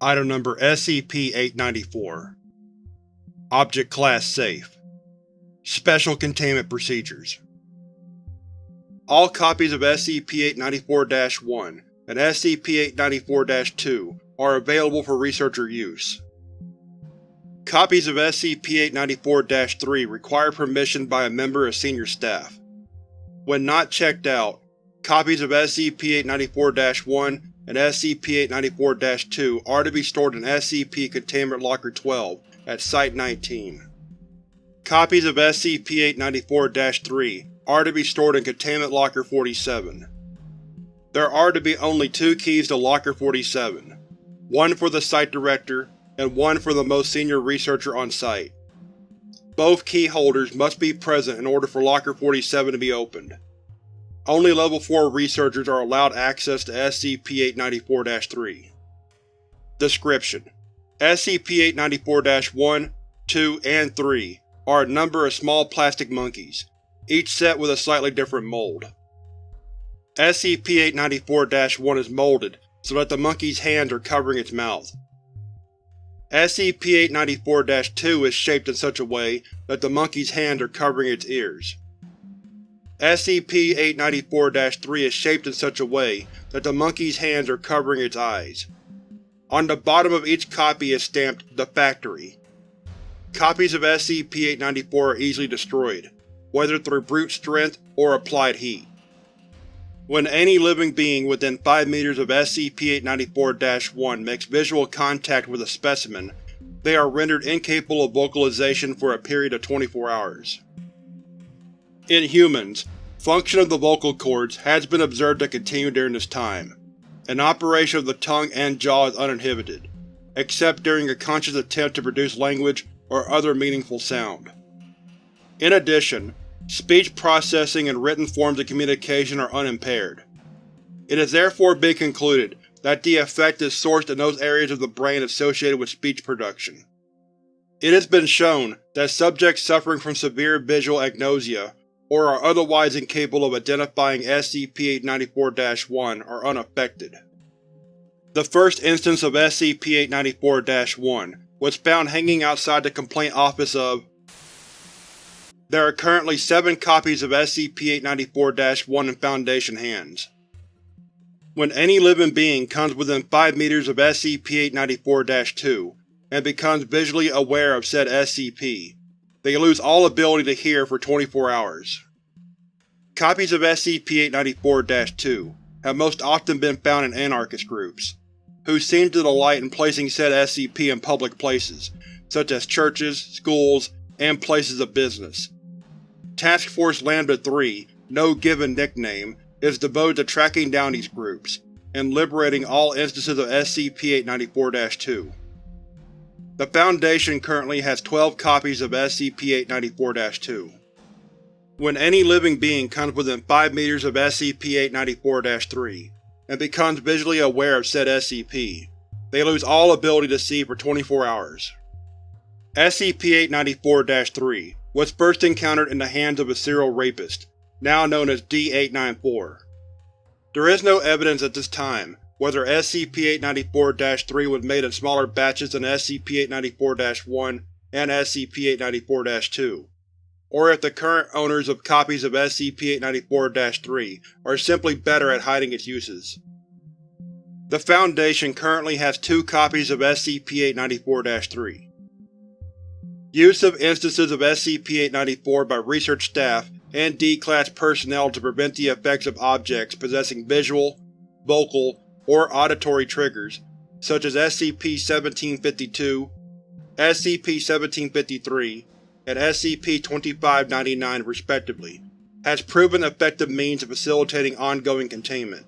Item Number SCP-894 Object Class Safe Special Containment Procedures All copies of SCP-894-1 and SCP-894-2 are available for researcher use. Copies of SCP-894-3 require permission by a member of Senior Staff. When not checked out, copies of SCP-894-1 and SCP-894-2 are to be stored in SCP Containment Locker 12 at Site-19. Copies of SCP-894-3 are to be stored in Containment Locker 47. There are to be only two keys to Locker 47, one for the Site Director and one for the most senior researcher on site. Both key holders must be present in order for Locker 47 to be opened. Only Level 4 researchers are allowed access to SCP-894-3. Description: SCP-894-1, 2, and 3 are a number of small plastic monkeys, each set with a slightly different mold. SCP-894-1 is molded so that the monkey's hands are covering its mouth. SCP-894-2 is shaped in such a way that the monkey's hands are covering its ears. SCP-894-3 is shaped in such a way that the monkey's hands are covering its eyes. On the bottom of each copy is stamped The Factory. Copies of SCP-894 are easily destroyed, whether through brute strength or applied heat. When any living being within 5 meters of SCP-894-1 makes visual contact with a specimen, they are rendered incapable of vocalization for a period of 24 hours. In humans, function of the vocal cords has been observed to continue during this time, and operation of the tongue and jaw is uninhibited, except during a conscious attempt to produce language or other meaningful sound. In addition, speech processing and written forms of communication are unimpaired. It has therefore been concluded that the effect is sourced in those areas of the brain associated with speech production. It has been shown that subjects suffering from severe visual agnosia or are otherwise incapable of identifying SCP-894-1 are unaffected. The first instance of SCP-894-1 was found hanging outside the complaint office of There are currently seven copies of SCP-894-1 in Foundation hands. When any living being comes within 5 meters of SCP-894-2 and becomes visually aware of said SCP, they lose all ability to hear for 24 hours. Copies of SCP-894-2 have most often been found in anarchist groups, who seem to delight in placing said SCP in public places, such as churches, schools, and places of business. Task Force Lambda-3, no given nickname, is devoted to tracking down these groups, and liberating all instances of SCP-894-2. The Foundation currently has 12 copies of SCP-894-2. When any living being comes within 5 meters of SCP-894-3 and becomes visually aware of said SCP, they lose all ability to see for 24 hours. SCP-894-3 was first encountered in the hands of a serial rapist, now known as D-894. There is no evidence at this time whether SCP-894-3 was made in smaller batches than SCP-894-1 and SCP-894-2, or if the current owners of copies of SCP-894-3 are simply better at hiding its uses. The Foundation currently has two copies of SCP-894-3. Use of instances of SCP-894 by research staff and D-Class personnel to prevent the effects of objects possessing visual, vocal, or auditory triggers, such as SCP-1752, SCP-1753, and SCP-2599 respectively, has proven effective means of facilitating ongoing containment.